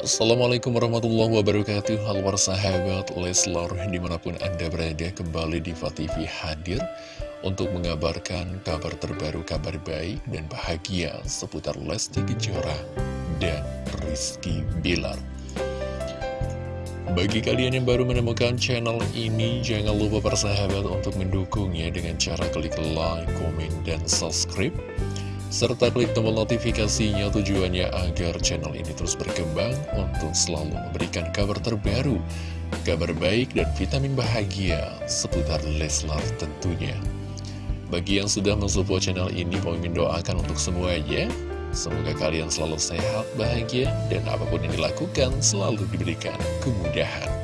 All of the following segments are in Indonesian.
Assalamualaikum warahmatullahi wabarakatuh. Halo para sahabat Leslar Di mana pun anda berada kembali di TV hadir Untuk mengabarkan kabar terbaru, kabar baik dan bahagia Seputar Lesti Kejora dan Rizky Bilar. Bagi kalian yang baru menemukan channel ini, jangan lupa para sahabat untuk mendukungnya dengan cara klik like, komen, dan subscribe serta klik tombol notifikasinya tujuannya agar channel ini terus berkembang untuk selalu memberikan kabar terbaru, kabar baik dan vitamin bahagia seputar Leslar tentunya. Bagi yang sudah mensupport channel ini, Pomimin doakan untuk semuanya. Semoga kalian selalu sehat, bahagia, dan apa pun yang dilakukan selalu diberikan kemudahan.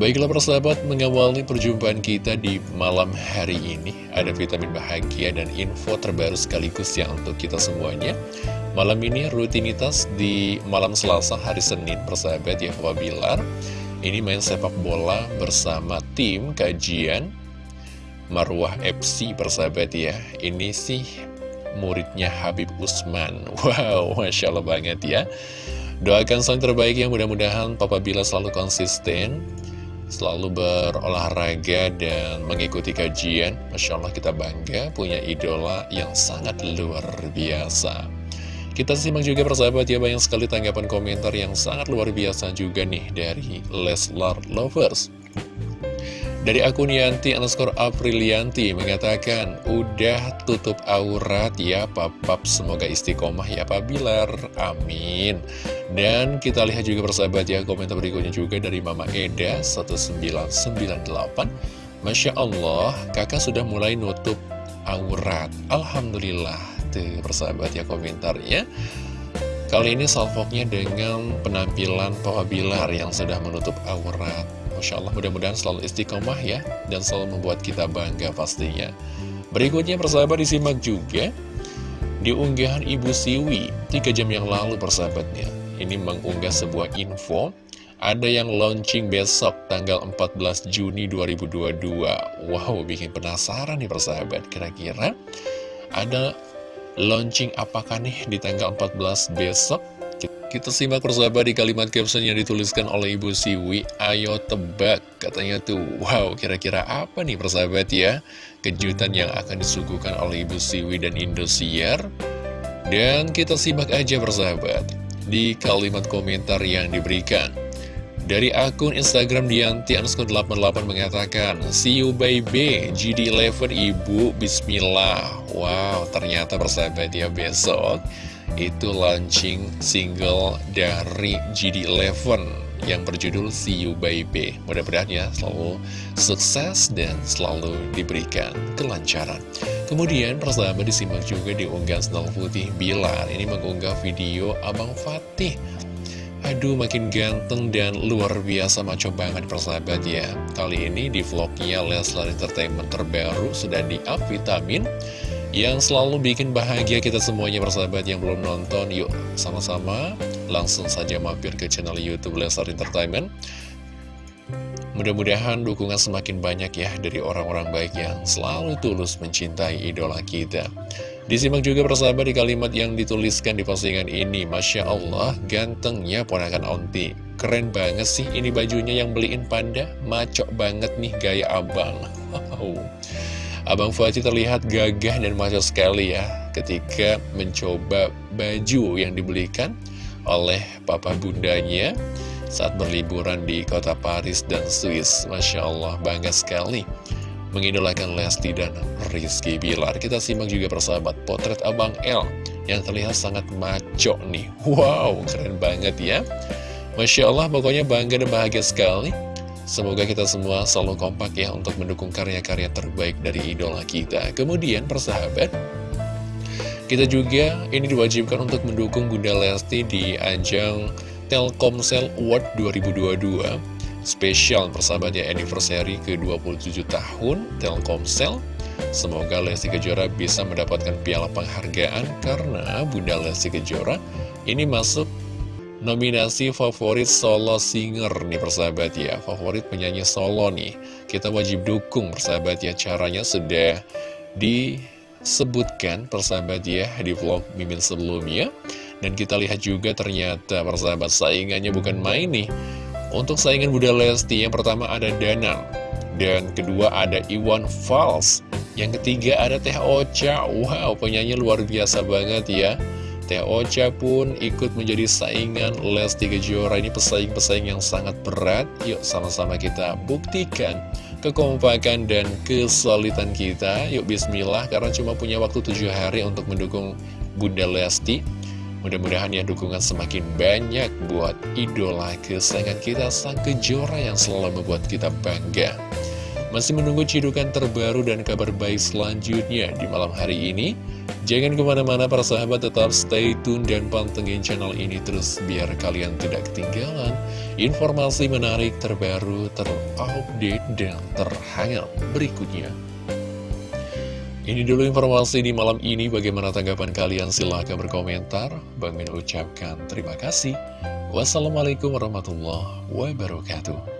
Baiklah persahabat, mengawali perjumpaan kita di malam hari ini. Ada vitamin bahagia dan info terbaru sekaligus ya untuk kita semuanya. Malam ini rutinitas di malam selasa hari Senin persahabat ya Papa Bilar Ini main sepak bola bersama tim kajian Marwah FC persahabat ya. Ini sih muridnya Habib Usman. Wow, Masya Allah banget ya. Doakan yang terbaik yang mudah-mudahan Papa Bila selalu konsisten selalu berolahraga dan mengikuti kajian. Masya Allah kita bangga punya idola yang sangat luar biasa. Kita simak juga persahabat ya banyak sekali tanggapan komentar yang sangat luar biasa juga nih dari Leslar Lovers. Dari akun Yanti underscore Aprilianti mengatakan, Udah tutup aurat ya papap, semoga istiqomah ya Pak Bilar, amin. Dan kita lihat juga persahabat ya, komentar berikutnya juga dari Mama Eda 1998. Masya Allah, kakak sudah mulai nutup aurat. Alhamdulillah, tuh persahabat ya komentarnya. Kali ini salvoknya dengan penampilan Papa Bilar yang sudah menutup aurat. Masya Allah mudah-mudahan selalu istiqomah ya Dan selalu membuat kita bangga pastinya. Berikutnya persahabat disimak juga Di unggahan Ibu Siwi 3 jam yang lalu persahabatnya. Ini mengunggah sebuah info. Ada yang launching besok tanggal 14 Juni 2022 Wow bikin penasaran nih persahabat. Kira-kira ada launching apakah nih di tanggal 14 besok kita simak persahabat di kalimat caption yang dituliskan oleh Ibu Siwi. Ayo tebak Katanya tuh. Wow kira-kira apa nih persahabat ya? Kejutan yang akan disuguhkan oleh Ibu Siwi dan Indosiar. Dan kita simak aja persahabat Di kalimat komentar yang diberikan. Dari akun Instagram Dianti underscore 88 mengatakan See you baby. GD11 ibu. Bismillah. Wow ternyata persahabat ya besok itu launching single dari GD11 yang berjudul See You Baby. Mudah-mudahan ya selalu sukses dan selalu diberikan kelancaran. Kemudian persahabat disimak juga di unggahan Sendal Putih Bilar. Ini mengunggah video Abang Fatih. Aduh makin ganteng dan luar biasa maco banget persahabat ya. Kali ini di vlognya Leslar Entertainment terbaru sudah di-up vitamin yang selalu bikin bahagia kita semuanya persahabat yang belum nonton yuk sama-sama langsung saja mampir ke channel youtube Lesar Entertainment. Mudah-mudahan dukungan semakin banyak ya dari orang-orang baik yang selalu tulus mencintai idola kita. Disimak juga persahabat di kalimat yang dituliskan di postingan ini. Masya Allah gantengnya ponakan onti. Keren banget sih ini bajunya yang beliin panda. Macok banget nih gaya abang. Wow Abang Fatih terlihat gagah dan maco sekali ya ketika mencoba baju yang dibelikan oleh papa bundanya saat berliburan di kota Paris dan Swiss. Masya Allah, bangga sekali mengidolakan Lesti dan Rizky Bilar. Kita simak juga persahabat potret Abang L yang terlihat sangat maco nih. Wow, keren banget ya. Masya Allah, pokoknya bangga dan bahagia sekali Semoga kita semua selalu kompak ya untuk mendukung karya-karya terbaik dari idola kita. Kemudian persahabat, kita juga ini diwajibkan untuk mendukung Bunda Lesti di ajang Telkomsel Award 2022 spesial persahabat ya anniversary ke-27 tahun Telkomsel. Semoga Lesti Kejora bisa mendapatkan piala penghargaan karena Bunda Lesti Kejora ini masuk nominasi favorit solo singer nih persahabat ya. Favorit penyanyi solo nih. Kita wajib dukung persahabat ya. Caranya sudah disebutkan persahabat ya di vlog Mimin sebelumnya. Dan kita lihat juga ternyata persahabat saingannya bukan main nih. Untuk saingan Bunda Lesti yang pertama ada Danang. Dan kedua ada Iwan Fals. Yang ketiga ada Teh Ocha. Wow penyanyi luar biasa banget ya Teh Ocha pun ikut menjadi saingan Lesti Kejora. Ini pesaing-pesaing yang sangat berat. Yuk sama-sama kita buktikan kekompakan dan kesulitan kita. Yuk bismillah karena cuma punya waktu tujuh hari untuk mendukung Bunda Lesti. Mudah-mudahan ya dukungan semakin banyak buat idola kesayangan kita Sang Kejora yang selalu membuat kita bangga. Masih menunggu cidukan terbaru dan kabar baik selanjutnya di malam hari ini Jangan ke mana-mana para sahabat tetap stay tune dan pantengin channel ini terus biar kalian tidak ketinggalan informasi menarik terbaru, terupdate, dan terhangat berikutnya. Ini dulu informasi di malam ini, bagaimana tanggapan kalian? Silahkan berkomentar. Bang Min ucapkan terima kasih. Wassalamualaikum warahmatullahi wabarakatuh.